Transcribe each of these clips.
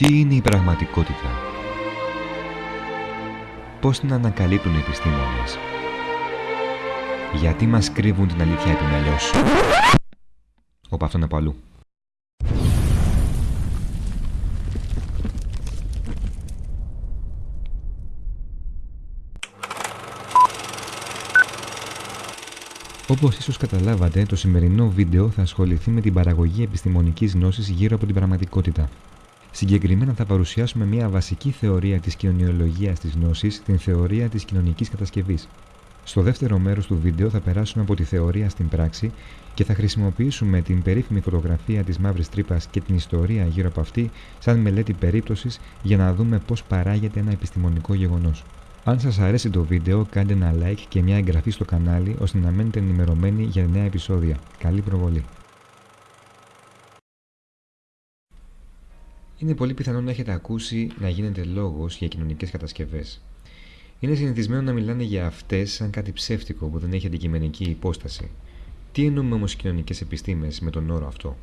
Τι είναι η πραγματικότητα; Πώς την ανακαλύπτουν οι επιστήμονες; Γιατί μας κρύβουν την αλήθεια επιμελώς. Όπα αυτό είναι από αλλού. Όπως ίσως καταλάβατε, το σημερινό βίντεο θα ασχοληθεί με την παραγωγή επιστημονικής γνώσης γύρω από την πραγματικότητα. Συγκεκριμένα θα παρουσιάσουμε μια βασική θεωρία της κοινωνιολογίας της γνώσης, την θεωρία της κοινωνικής κατασκευής. Στο δεύτερο μέρος του βίντεο θα περάσουμε από τη θεωρία στην πράξη και θα χρησιμοποιήσουμε την περίφημη φωτογραφία της μαύρης τρύπας και την ιστορία γύρω από αυτή σαν μελέτη περίπτωσης για να δούμε πώς παράγεται ένα επιστημονικό γεγονός. Αν σας αρέσει το βίντεο κάντε ένα like και μια εγγραφή στο κανάλι ώστε να μένετε ενημερωμένοι για νέα επεισόδια. Καλή προβολή! Είναι πολύ πιθανό να έχετε ακούσει να γίνεται λόγος για κοινωνικές κατασκευές. Είναι συνηθισμένο να μιλάνε για αυτές σαν κάτι ψεύτικο που δεν έχει αντικειμενική υπόσταση. Τι εννοούμε όμως κοινωνικές επιστήμες με τον όρο αυτό;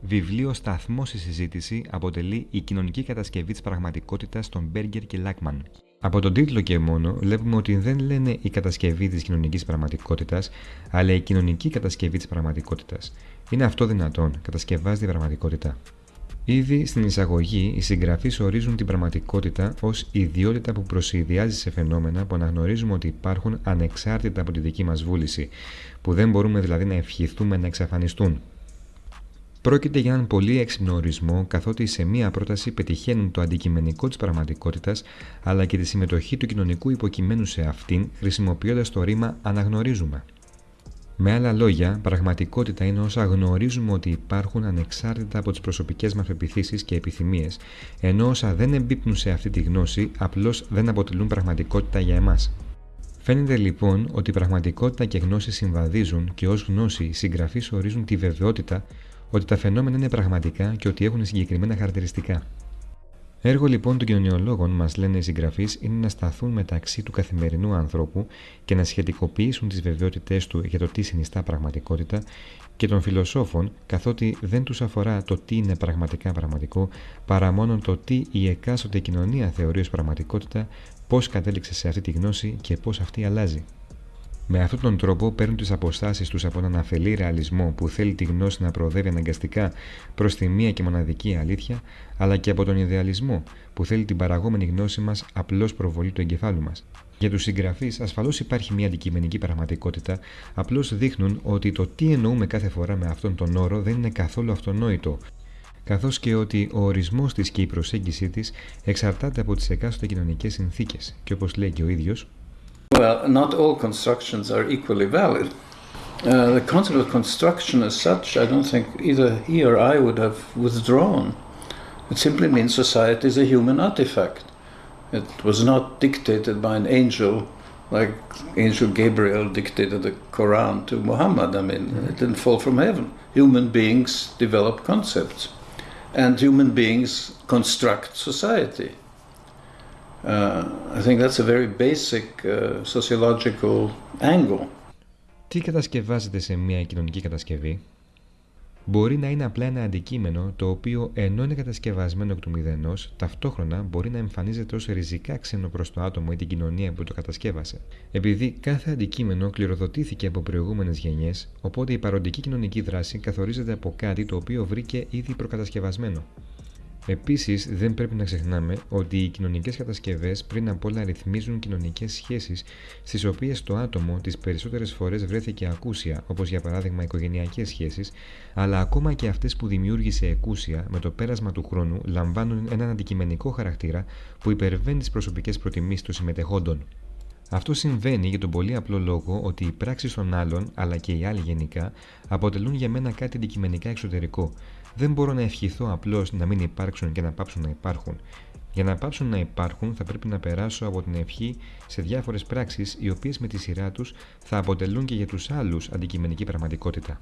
Βιβλίο σταθμός στη συζήτηση αποτελεί η κοινωνική κατασκευή της πραγματικότητας των Μπέργκερ και Λάκμαν. Από τον τίτλο και μόνο βλέπουμε ότι δεν λένε η κατασκευή της κοινωνικής πραγματικότητας, αλλά η κοινωνική κατασκευή της πραγματικότητας. Είναι αυτό δυνατόν, κατασκευάζει την πραγματικότητα. Ήδη στην εισαγωγή, οι συγγραφείς ορίζουν την πραγματικότητα ως ιδιότητα που προσυδειάζει σε φαινόμενα που αναγνωρίζουμε ότι υπάρχουν ανεξάρτητα από τη δική μας βούληση, που δεν μπορούμε δηλαδή να ευχηθούμε να εξαφανιστούν. Πρόκειται για έναν πολύ έξυπνο ορισμό, καθότι σε μία πρόταση πετυχαίνουν το αντικειμενικό της πραγματικότητας αλλά και τη συμμετοχή του κοινωνικού υποκειμένου σε αυτήν, χρησιμοποιώντας το ρήμα αναγνωρίζουμε. Με άλλα λόγια, πραγματικότητα είναι όσα γνωρίζουμε ότι υπάρχουν ανεξάρτητα από τις προσωπικές μας πεπιθήσει και επιθυμίες, ενώ όσα δεν εμπίπτουν σε αυτή τη γνώση απλώς δεν αποτελούν πραγματικότητα για εμάς. Φαίνεται λοιπόν ότι η πραγματικότητα και γνώση συμβαδίζουν και ως γνώση οι συγγραφείς ορίζουν τη βεβαιότητα ότι τα φαινόμενα είναι πραγματικά και ότι έχουν συγκεκριμένα χαρακτηριστικά. Έργο λοιπόν των κοινωνιολόγων, μας λένε οι συγγραφείς, είναι να σταθούν μεταξύ του καθημερινού ανθρώπου και να σχετικοποιήσουν τις βεβαιότητές του για το τι συνιστά πραγματικότητα και των φιλοσόφων, καθότι δεν τους αφορά το τι είναι πραγματικά πραγματικό, παρά μόνο το τι η εκάστοτε κοινωνία θεωρεί ως πραγματικότητα, πώς κατέληξε σε αυτή τη γνώση και πώς αυτή αλλάζει. Με αυτόν τον τρόπο παίρνουν τις αποστάσεις τους από έναν αφελή ρεαλισμό που θέλει τη γνώση να προοδεύει αναγκαστικά προς τη μία και μοναδική αλήθεια, αλλά και από τον ιδεαλισμό που θέλει την παραγόμενη γνώση μας απλώς προβολή του εγκεφάλου μας. Για τους συγγραφείς, ασφαλώς υπάρχει μια αντικειμενική πραγματικότητα, απλώς δείχνουν ότι το τι εννοούμε κάθε φορά με αυτόν τον όρο δεν είναι καθόλου αυτονόητο, καθώς και ότι ο ορισμός της και η προσέγγιση της εξαρτάται από τις εκάστοτε κοινωνικές συνθήκες, και όπως λέει και ο ίδιος, Well, not all constructions are equally valid. Uh, the concept of construction as such, I don't think either he or I would have withdrawn. It simply means society is a human artifact. It was not dictated by an angel like Angel Gabriel dictated the Quran to Muhammad. I mean, it didn't fall from heaven. Human beings develop concepts, and human beings construct society. Uh, I think that's a very basic uh, sociological angle. Τι κατασκευάζεται σε μια κοινωνική κατασκευή; Μπορεί να είναι απλά ένα αντικείμενο το οποίο ενώ είναι κατασκευασμένο εκ του μηδενός, ταυτόχρονα μπορεί να εμφανίζεται ως ριζικά ξένο προς το άτομο ή την κοινωνία που το κατασκεύασε. Επειδή κάθε αντικείμενο κληροδοτήθηκε από προηγούμενες γενιές, οπότε η παροντική κοινωνική δράση καθορίζεται από κάτι το οποίο βρήκε ήδη προκατασκευασμένο. Επίσης, δεν πρέπει να ξεχνάμε ότι οι κοινωνικές κατασκευές πριν απ' όλα ρυθμίζουν κοινωνικές σχέσεις, στις οποίες το άτομο τις περισσότερες φορές βρέθηκε ακούσια, όπως για παράδειγμα οικογενειακές σχέσεις, αλλά ακόμα και αυτές που δημιούργησε εκούσια με το πέρασμα του χρόνου λαμβάνουν έναν αντικειμενικό χαρακτήρα που υπερβαίνει τις προσωπικές προτιμήσεις των συμμετεχόντων. Αυτό συμβαίνει για τον πολύ απλό λόγο ότι οι πράξεις των άλλων, αλλά και οι άλλοι γενικά, αποτελούν για μένα κάτι αντικειμενικά εξωτερικό, δεν μπορώ να ευχηθώ απλώς να μην υπάρξουν και να πάψουν να υπάρχουν. Για να πάψουν να υπάρχουν, θα πρέπει να περάσω από την ευχή σε διάφορες πράξεις, οι οποίες με τη σειρά τους θα αποτελούν και για τους άλλους αντικειμενική πραγματικότητα.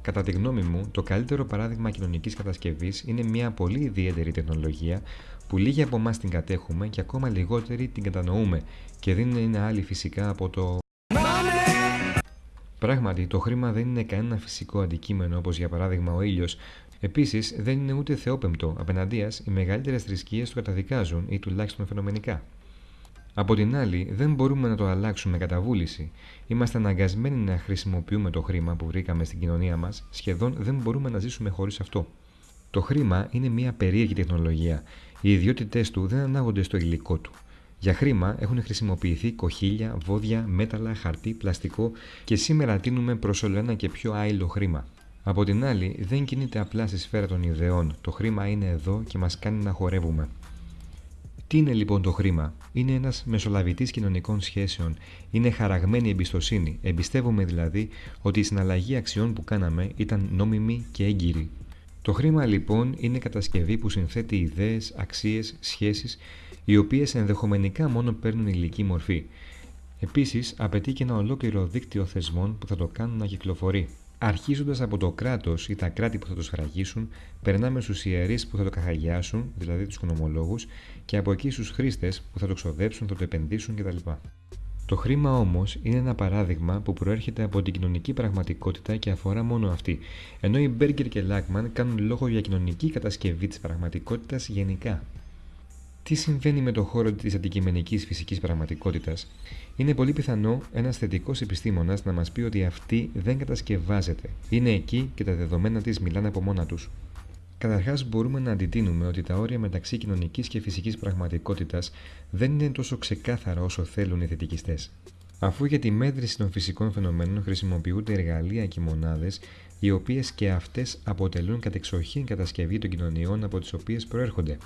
Κατά τη γνώμη μου, το καλύτερο παράδειγμα κοινωνικής κατασκευής είναι μια πολύ ιδιαίτερη τεχνολογία που λίγοι από εμάς την κατέχουμε και ακόμα λιγότεροι την κατανοούμε και δεν είναι άλλη φυσικά από το Πράγματι, το χρήμα δεν είναι κανένα φυσικό αντικείμενο όπως για παράδειγμα ο ήλιος, Επίσης, δεν είναι ούτε θεόπεμπτο. Απέναντίας, οι μεγαλύτερες θρησκείες το καταδικάζουν ή τουλάχιστον φαινομενικά. Από την άλλη, δεν μπορούμε να το αλλάξουμε κατά βούληση. Είμαστε αναγκασμένοι να χρησιμοποιούμε το χρήμα που βρήκαμε στην κοινωνία μας, σχεδόν δεν μπορούμε να ζήσουμε χωρίς αυτό. Το χρήμα είναι μια περίεργη τεχνολογία. Οι ιδιότητές του δεν ανάγονται στο υλικό του. Για χρήμα έχουν χρησιμοποιηθεί κοχύλια, βόδια, μέταλλα, χαρτί, πλαστικό και σήμερα τίνουμε προς όλο ένα και πιο άειλο χρήμα. Από την άλλη, δεν κινείται απλά στη σφαίρα των ιδεών. Το χρήμα είναι εδώ και μας κάνει να χορεύουμε. Τι είναι λοιπόν το χρήμα, Είναι ένας μεσολαβητής κοινωνικών σχέσεων, είναι χαραγμένη εμπιστοσύνη. Εμπιστεύομαι δηλαδή ότι η συναλλαγή αξιών που κάναμε ήταν νόμιμη και έγκυρη. Το χρήμα λοιπόν είναι κατασκευή που συνθέτει ιδέες, αξίες, σχέσεις, οι οποίες ενδεχομενικά μόνο παίρνουν ηλική μορφή. Επίσης, απαιτεί και ένα ολόκληρο δίκτυο θεσμών που θα το κάνουν να κυκλοφορεί. Αρχίζοντας από το κράτος ή τα κράτη που θα το σφραγίσουν, περνάμε στους ιερείς που θα το καθαγιάσουν, δηλαδή τους οικονομολόγου, και από εκεί στους χρήστες που θα το ξοδέψουν, θα το επενδύσουν κτλ. Το χρήμα όμως είναι ένα παράδειγμα που προέρχεται από την κοινωνική πραγματικότητα και αφορά μόνο αυτή, ενώ οι Μπέργκερ και Λάκμαν κάνουν λόγο για κοινωνική κατασκευή της πραγματικότητας γενικά. Τι συμβαίνει με το χώρο της αντικειμενικής φυσικής πραγματικότητας, είναι πολύ πιθανό ένας θετικός επιστήμονας να μας πει ότι αυτή δεν κατασκευάζεται. Είναι εκεί και τα δεδομένα της μιλάνε από μόνα τους. Καταρχάς, μπορούμε να αντιτείνουμε ότι τα όρια μεταξύ κοινωνικής και φυσικής πραγματικότητας δεν είναι τόσο ξεκάθαρα όσο θέλουν οι θετικιστές. Αφού για τη μέτρηση των φυσικών φαινομένων χρησιμοποιούνται εργαλεία και μονάδες, οι οποίες και αυτές αποτελούν κατεξοχήν κατασκευή των κοινωνιών από τις οποίες προέρχονται.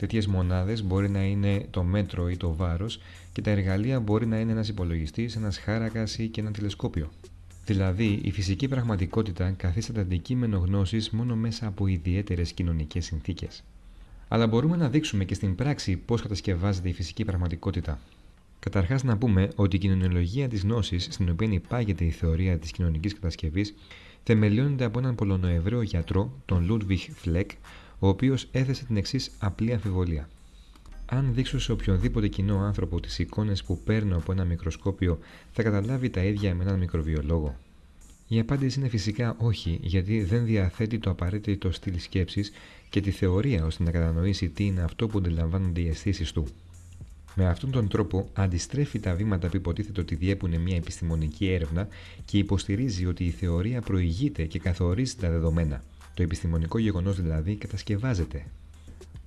Τέτοιες μονάδες μπορεί να είναι το μέτρο ή το βάρος και τα εργαλεία μπορεί να είναι ένας υπολογιστής, ένας χάρακας ή και ένα τηλεσκόπιο. Δηλαδή, η φυσική πραγματικότητα καθίσταται αντικείμενο γνώσης μόνο μέσα από ιδιαίτερες κοινωνικές συνθήκες. Αλλά μπορούμε να δείξουμε και στην πράξη πώς κατασκευάζεται η φυσική πραγματικότητα. Καταρχάς, να πούμε ότι η κοινωνιολογία της γνώσης, στην οποία υπάγεται η θεωρία της κοινωνικής κατασκευής, θεμελιώνεται από έναν Πολωνοεβραίο γιατρό, τον Ludwig Fleck, ο οποίος έθεσε την εξής απλή αμφιβολία. Αν δείξω σε οποιονδήποτε κοινό άνθρωπο τις εικόνες που παίρνω από ένα μικροσκόπιο, θα καταλάβει τα ίδια με έναν μικροβιολόγο. Η απάντηση είναι φυσικά όχι, γιατί δεν διαθέτει το απαραίτητο στυλ σκέψης και τη θεωρία ώστε να κατανοήσει τι είναι αυτό που αντιλαμβάνονται οι αισθήσεις του. Με αυτόν τον τρόπο αντιστρέφει τα βήματα που υποτίθεται ότι διέπουν μια επιστημονική έρευνα και υποστηρίζει ότι η θεωρία προηγείται και καθορίζει τα δεδομένα. Το επιστημονικό γεγονός δηλαδή κατασκευάζεται.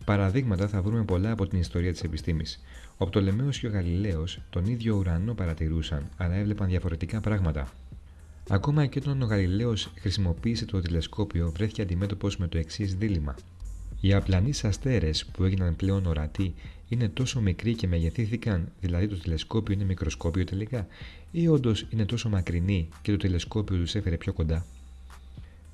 Παραδείγματα θα βρούμε πολλά από την ιστορία της επιστήμης. Ο Πτολεμαίο και ο Γαλιλαίος τον ίδιο ουρανό παρατηρούσαν, αλλά έβλεπαν διαφορετικά πράγματα. Ακόμα και όταν ο Γαλιλαίος χρησιμοποίησε το τηλεσκόπιο, βρέθηκε αντιμέτωπος με το εξής δίλημα. Οι απλανείς αστέρες που έγιναν πλέον ορατοί είναι τόσο μικροί και μεγεθύθηκαν, δηλαδή το τηλεσκόπιο είναι μικροσκόπιο τελικά, ή όντως είναι τόσο μακρινοί και το τηλεσκόπιο τους έφερε πιο κοντά;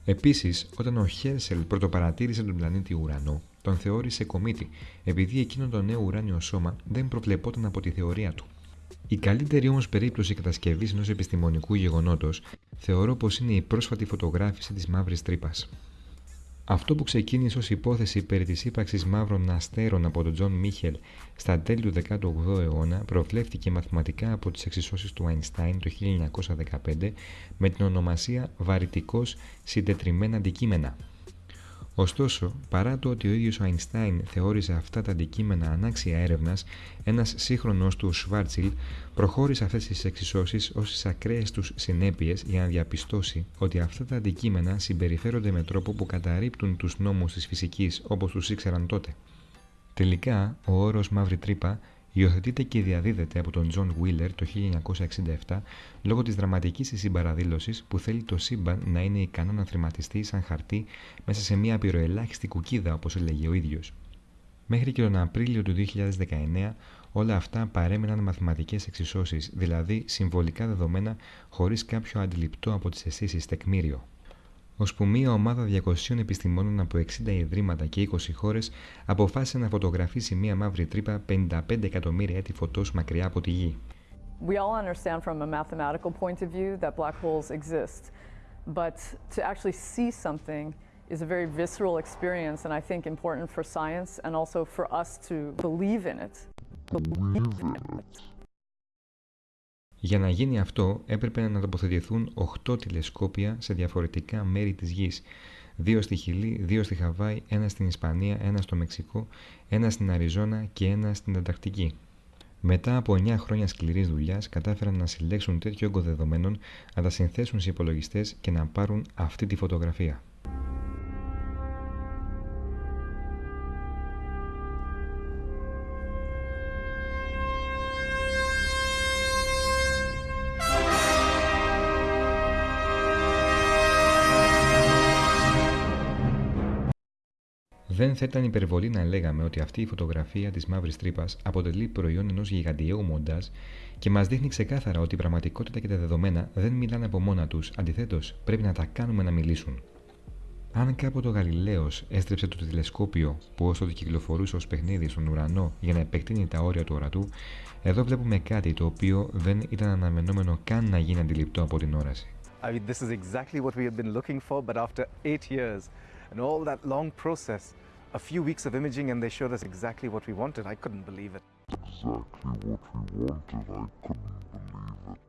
Επίσης, όταν ο Χέρσελ πρωτοπαρατήρησε τον πλανήτη Ουρανό, τον θεώρησε κομίτη, επειδή εκείνο το νέο ουράνιο σώμα δεν προβλεπόταν από τη θεωρία του. Η καλύτερη όμως περίπτωση κατασκευής ενός επιστημονικού γεγονότος θεωρώ πως είναι η πρόσφατη φωτογράφηση της μαύρης τρύπας. Αυτό που ξεκίνησε ως υπόθεση περί της ύπαρξης μαύρων αστέρων από τον Τζον Μίχελ στα τέλη του 18ου αιώνα προβλέφθηκε μαθηματικά από τις εξισώσεις του Αϊνστάιν το 1915 με την ονομασία βαρυτικώς συντετριμμένα αντικείμενα. Ωστόσο, παρά το ότι ο ίδιος ο Αϊνστάιν θεώρησε αυτά τα αντικείμενα ανάξια έρευνας, ένας σύγχρονός του, ο Σβάρτσιλντ προχώρησε αυτές τις εξισώσεις ως τις ακραίες τους συνέπειες για να διαπιστώσει ότι αυτά τα αντικείμενα συμπεριφέρονται με τρόπο που καταρρίπτουν τους νόμους της φυσικής όπως τους ήξεραν τότε. Τελικά, ο όρος «μαύρη τρύπα» Υιοθετείται και διαδίδεται από τον Τζον Βίλερ το 1967 λόγω της δραματικής της συμπαραδήλωσης που θέλει το σύμπαν να είναι ικανό να θρυμματιστεί σαν χαρτί μέσα σε μια απειροελάχιστη κουκίδα όπως έλεγε ο ίδιος. Μέχρι και τον Απρίλιο του 2019 όλα αυτά παρέμειναν μαθηματικές εξισώσεις, δηλαδή συμβολικά δεδομένα χωρίς κάποιο αντιληπτό από τις αισθήσεις τεκμήριο ώσπου μία ομάδα 200 επιστημόνων από 60 ιδρύματα και 20 χώρες αποφάσισε να φωτογραφίσει μία μαύρη τρύπα 55 εκατομμύρια έτη φωτός μακριά από τη Γη. We all understand from a mathematical point of view that black holes exist, but to actually see something is a very visceral experience and I think important for science and also for us to believe in it. Για να γίνει αυτό έπρεπε να τοποθετηθούν 8 τηλεσκόπια σε διαφορετικά μέρη της Γης. δύο στη Χιλή, δύο στη Χαβάη, ένα στην Ισπανία, ένα στο Μεξικό, ένα στην Αριζόνα και ένα στην Ανταρκτική. Μετά από 9 χρόνια σκληρής δουλειάς, κατάφεραν να συλλέξουν τέτοιο όγκο δεδομένων, να τα συνθέσουν σε υπολογιστές και να πάρουν αυτή τη φωτογραφία. Δεν θα ήταν υπερβολή να λέγαμε ότι αυτή η φωτογραφία της μαύρης τρύπας αποτελεί προϊόν ενός γιγαντιαίου μοντάζ και μας δείχνει ξεκάθαρα ότι η πραγματικότητα και τα δεδομένα δεν μιλάνε από μόνα τους, αντιθέτως πρέπει να τα κάνουμε να μιλήσουν. Αν κάποτε ο Γαλιλαίος έστρεψε το τηλεσκόπιο που όσο το κυκλοφορούσε ως παιχνίδι στον ουρανό για να επεκτείνει τα όρια του ορατού, εδώ βλέπουμε κάτι το οποίο δεν ήταν αναμενόμενο καν να γίνει αντιληπτό από την όραση. I mean, this is exactly what we have been looking for, but after eight years and all that long process, a few weeks of imaging and they showed us exactly what we wanted. I couldn't believe it. Exactly what we wanted. I couldn't believe it.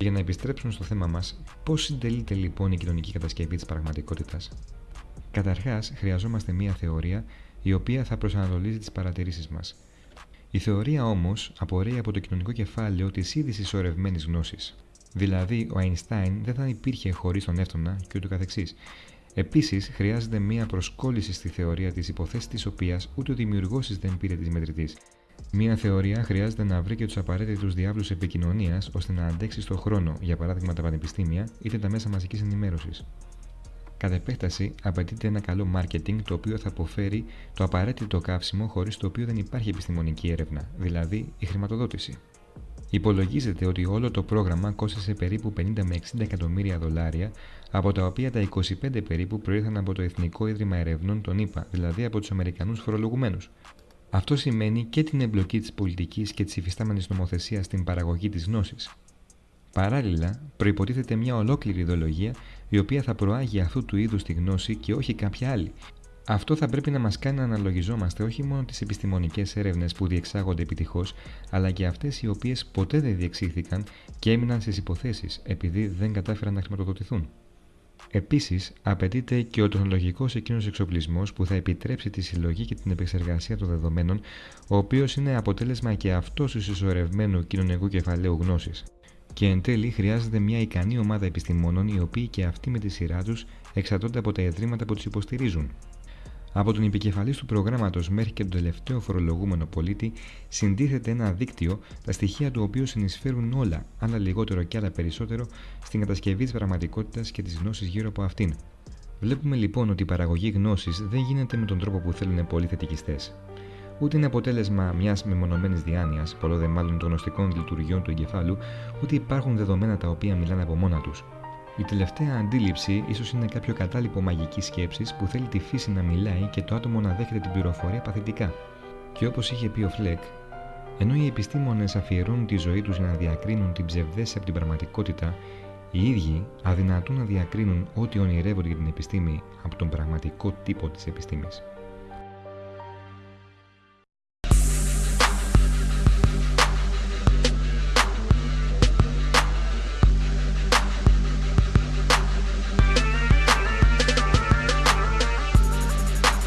Για να επιστρέψουμε στο θέμα μας, πώς συντελείται λοιπόν η κοινωνική κατασκευή της πραγματικότητας; Καταρχάς, χρειαζόμαστε μία θεωρία η οποία θα προσανατολίζει τις παρατηρήσεις μας. Η θεωρία όμως απορρέει από το κοινωνικό κεφάλαιο της ήδη συσσωρευμένη γνώσης. Δηλαδή, ο Αϊνστάιν δεν θα υπήρχε χωρίς τον Εύτονα και ούτω καθεξής. Επίσης, χρειάζεται μία προσκόλληση στη θεωρία της υποθέσης της οποίας ούτε ο δημιουργός δεν πήρε τη μετρητής. Μία θεωρία χρειάζεται να βρει και τους απαραίτητους διάβλους επικοινωνίας ώστε να αντέξει στον χρόνο, για παράδειγμα τα πανεπιστήμια είτε τα μέσα μαζικής ενημέρωσης. Κατ' επέκταση, απαιτείται ένα καλό marketing το οποίο θα αποφέρει το απαραίτητο καύσιμο χωρίς το οποίο δεν υπάρχει επιστημονική έρευνα, δηλαδή η χρηματοδότηση. Υπολογίζεται ότι όλο το πρόγραμμα κόστησε περίπου 50 με 60 εκατομμύρια δολάρια, από τα οποία τα 25 περίπου προήρθαν από το Εθνικό Ίδρυμα Ερευνών των ΗΠΑ, δηλαδή από τους Αμερικανούς φορολογουμένους. Αυτό σημαίνει και την εμπλοκή της πολιτικής και της υφιστάμενης νομοθεσίας στην παραγωγή της γνώσης. Παράλληλα, προποτίθεται μια ολόκληρη ιδεολογία η οποία θα προάγει αυτού του είδους τη γνώση και όχι κάποια άλλη, αυτό θα πρέπει να μας κάνει να αναλογιζόμαστε όχι μόνο τις επιστημονικές έρευνες που διεξάγονται επιτυχώς, αλλά και αυτές οι οποίες ποτέ δεν διεξήχθηκαν και έμειναν στις υποθέσεις επειδή δεν κατάφεραν να χρηματοδοτηθούν. Επίσης, απαιτείται και ο τεχνολογικός εκείνος εξοπλισμός που θα επιτρέψει τη συλλογή και την επεξεργασία των δεδομένων, ο οποίος είναι αποτέλεσμα και αυτός του συσσωρευμένου κοινωνικού κεφαλαίου γνώσης. Και εν τέλει χρειάζεται μια ικανή ομάδα επιστημόνων οι οποίοι και αυτοί με τη σειρά τους εξαρτώνται από τα ιδρύματα που τους υποστηρίζουν. Από τον επικεφαλής του προγράμματος μέχρι και τον τελευταίο φορολογούμενο πολίτη συντίθεται ένα δίκτυο, τα στοιχεία του οποίου συνεισφέρουν όλα, άλλα λιγότερο και άλλα περισσότερο, στην κατασκευή της πραγματικότητας και της γνώσης γύρω από αυτήν. Βλέπουμε λοιπόν ότι η παραγωγή γνώσης δεν γίνεται με τον τρόπο που θέλουν πολλοί θετικιστές. Ούτε είναι αποτέλεσμα μιας μεμονωμένης διάνοιας, πολλό δε μάλλον των γνωστικών λειτουργιών του εγκεφάλου, ούτε υπάρχουν δεδομένα τα οποία μιλάνε από μόνα τους. Η τελευταία αντίληψη ίσως είναι κάποιο κατάλοιπο μαγικής σκέψης που θέλει τη φύση να μιλάει και το άτομο να δέχεται την πληροφορία παθητικά. Και όπως είχε πει ο Φλεκ, ενώ οι επιστήμονες αφιερώνουν τη ζωή τους για να διακρίνουν την ψευδέση από την πραγματικότητα, οι ίδιοι αδυνατούν να διακρίνουν ό,τι ονειρεύονται για την επιστήμη από τον πραγματικό τύπο της επιστήμης.